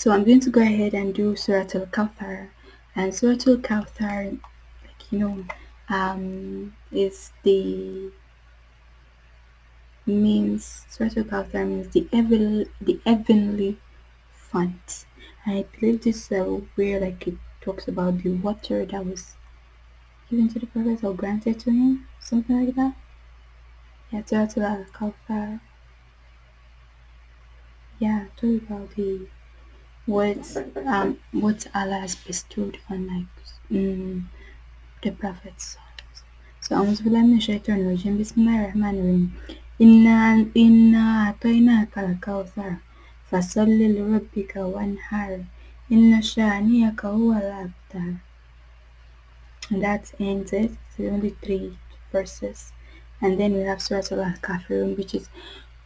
So I'm going to go ahead and do Surah Al-Kawthar. And Surah Al-Kawthar, like you know, um, is the means Surah Al-Kawthar means the heavenly, the heavenly font. And I believe this uh, where like it talks about the water that was given to the prophet or granted to him, something like that. Yeah, Surah Al-Kawthar. Yeah, talk about the what um what Allah has bestowed on like mm, the prophets. So أعوذ بالله من الشيطان الرجيم بسم الله الرحمن الرحيم إنا إنا أعطيناك الكوثر فصل لربك وانحر إن شانئك هو الأبتر and that ends it. So only three verses. And then we have Surah Al-Kafirun which is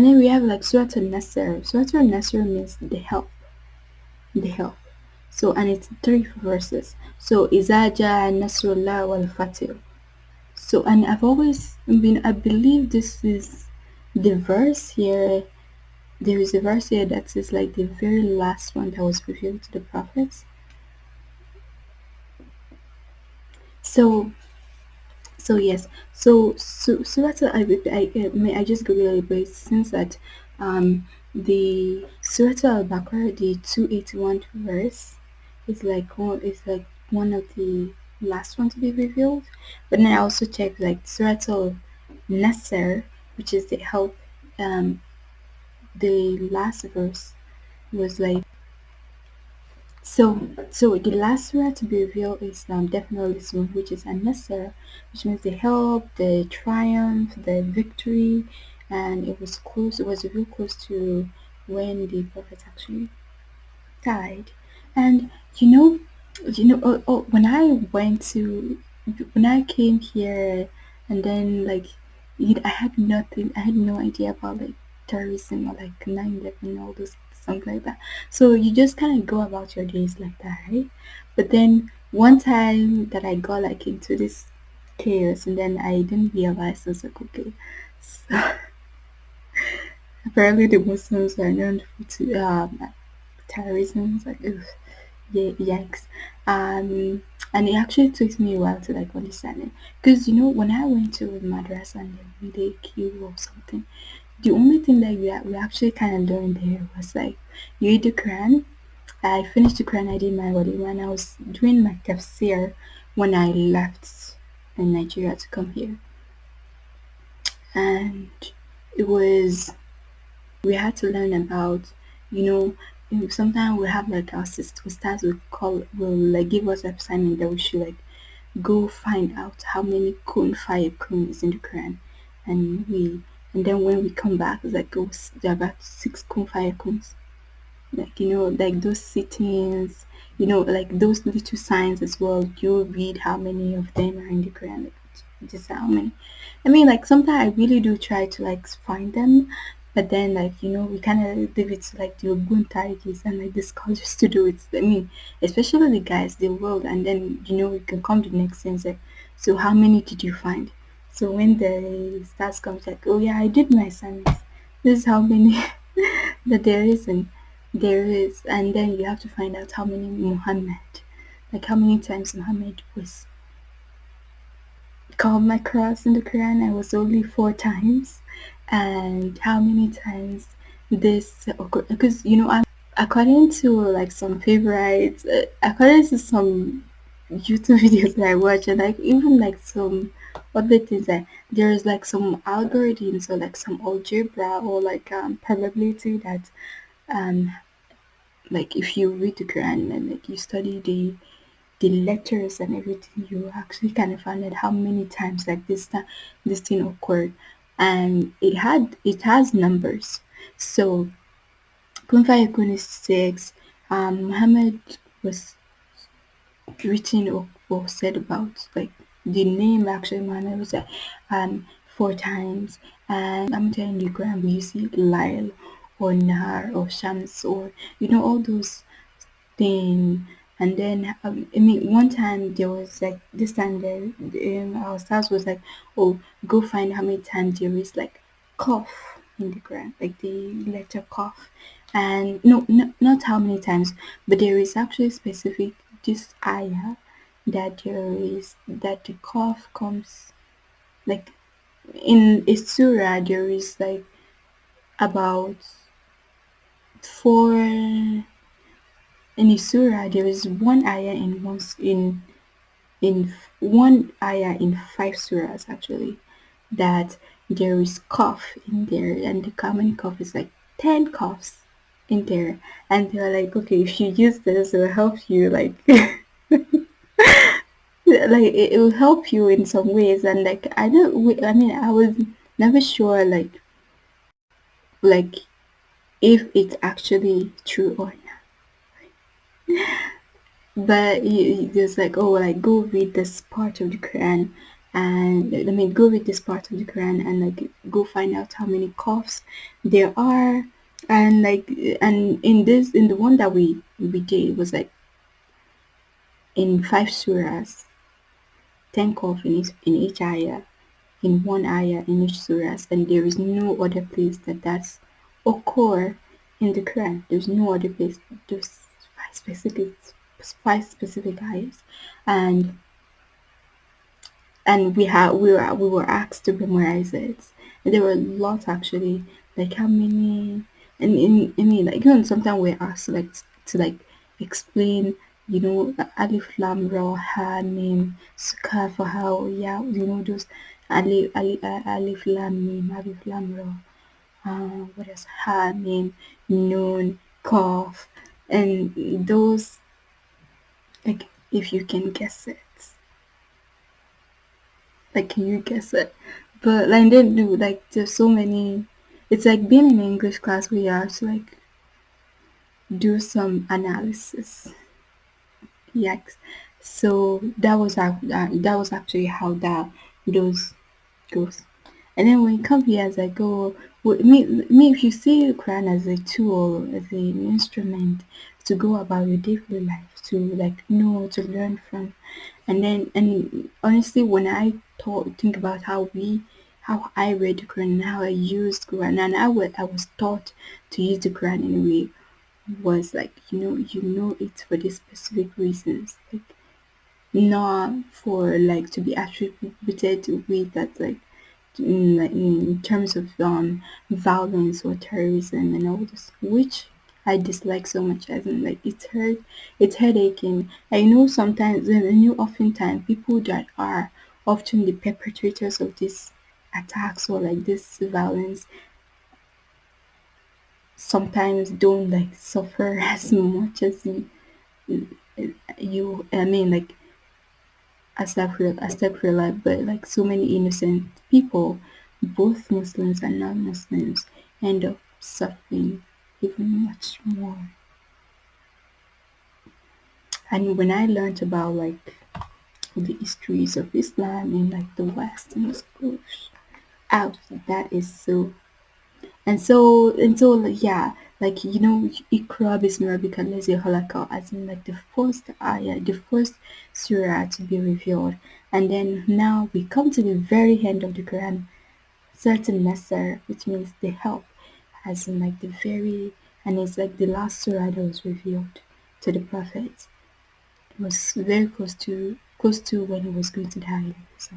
And then we have like Surah Al-Nasr. Surah Al-Nasr means the help. The help. So, and it's three verses. So, Izaja Nasrullah wal Fatih. So, and I've always been, I believe this is the verse here. There is a verse here that is like the very last one that was revealed to the prophets. So, so yes. So so surah I, I, I may I just go really bit since that um the surah al-baqarah the 281 verse is like one is like one of the last one to be revealed. But then i also checked like surah al-nasr which is the help um the last verse was like so, so the last surah to be revealed is um, definitely which is An-Nasr, which means the help, the triumph, the victory, and it was close. It was real close to when the prophet actually died. And you know, you know, oh, oh, when I went to, when I came here, and then like, I had nothing. I had no idea about like terrorism or like 9/11 and all those something like that. So you just kind of go about your days like that, right? But then one time that I got like into this chaos and then I didn't realize I was like, okay, so apparently the Muslims are known for um, terrorism. Like, ugh, yikes. Um, and it actually took me a while to like understand it because you know when I went to madrasa and they kill or something, the only thing that we, we actually kind of learned there was like you read the Quran. I finished the Quran, I did my wedding when I was doing my tafsir when I left in Nigeria to come here. And it was, we had to learn about, you know, sometimes we have like our sisters will call, will like give us assignment that we should like go find out how many kun fayakun is in the Quran. And we and then when we come back like oh, there are about six fayakuns like you know like those sittings you know like those little signs as well. You read how many of them are in the quran just how many. I mean like sometimes i really do try to like find them. But then like you know we kind of leave it to like the Ogun and like the scholars to do it. I mean especially the guys the world. And then you know we can come to the next like so how many did you find so when the stars comes like, oh yeah, I did my assignments. This is how many that there is and there is and then you have to find out how many Muhammad like how many times Muhammad was called my cross in the Quran. I was only four times. And how many times this because you know I'm according to like some favorites uh, according to some YouTube videos that I watch and like even like some other things that there's like some algorithms or like some algebra or like um, probability that um like if you read the Quran and like you study the the letters and everything, you actually kind of find out how many times like this time this thing occurred, and it had it has numbers. So Kun fayakun is six. Um, Muhammad was written or, said about like the name actually was like um four times. And I'm telling the Quran we see Lyle or Nahar or Shams or you know all those things and then um, I mean one time there was like this time there um, our stars was like oh go find how many times there is like qaf in the Quran like the letter qaf. And no, no not how many times but there is actually specific this ayah that there is that the qaf comes like in a surah there is like about four in a surah there is one ayah in one in in one ayah in five surahs actually that there is qaf in there and the common qaf is like 10 qafs in there. And they're like okay if you use this it will help you like like it, it will help you in some ways. And like i don't i mean i was never sure like like if it's actually true or not. But you like oh like go read this part of the quran and i mean go read this part of the quran and like go find out how many qafs there are and like and in this in the one that we we did was like in five surahs 10 qaf in each ayah in one ayah in each surah, and there is no other place that that's occur in the Quran. There's no other place. There's five specific five specific ayahs, and and we had we were we were asked to memorize it. And there were lots actually. Like how many? And in I mean like even sometimes we're asked like to like explain. You know, alif lam ra ha mim for how yeah you know those alif alif, alif lam mim alif lam ra uh, what else? Ha noon qaf. And those like if you can guess it. Like can you guess it? But like they do like there's so many it's like being in english class where you have to like do some analysis. Yes so that was how uh, that, was actually how that those goes. And then when you come here as i go me, me if you see Quran as a tool as an instrument to go about your daily life to like know to learn from. And then and honestly when i thought think about how we how i read the quran and how i used quran and how I was taught to use the quran in a way was like you know you know it for these specific reasons. Like not for like to be attributed with that like in, in terms of um violence or terrorism and all this which I dislike so much as in like it's hurt it's headache,ing. I know sometimes and I know oftentimes people that are often the perpetrators of these attacks or like this violence sometimes don't like suffer as much as you you I mean like Astaghfirullah, Astaghfirullah, but like so many innocent people, both Muslims and non-Muslims, end up suffering even much more. And when I learned about like the histories of Islam in like the West and schools, out. That is so and so and so yeah like you know Iqra bismi rabbika allazi as in like the first ayah the first surah to be revealed. And then now we come to the very end of the Quran. Certain Nasr which means the help as in like the very and it's like the last surah that was revealed to the prophet. It was very close to close to when he was going to die. So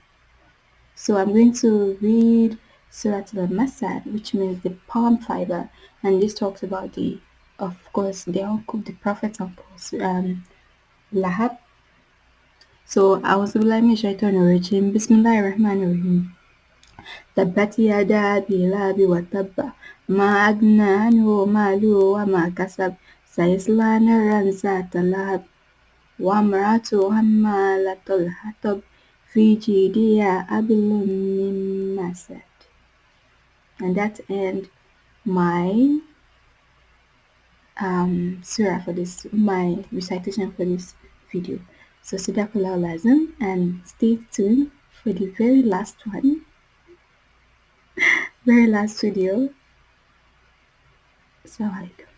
So I'm going to read Surah Al-Masad, which means the palm fiber, and this talks about the, of course, the uncle, the prophet's uncle, um, Lahab. So, أعوذ بالله من الشيطان الرجيم بسم الله الرحمن الرحيم تبت يدا أبي لهب وتب ما أغنى عنه ماله وما كسب سيصلى نارا ذات لهب وامرأته حمالة الحطب في جدية قبل And that's end my um, surah for this, my recitation for this video. So Sadaqallahul Azim and stay tuned for the very last one, very last video. Assalamu go.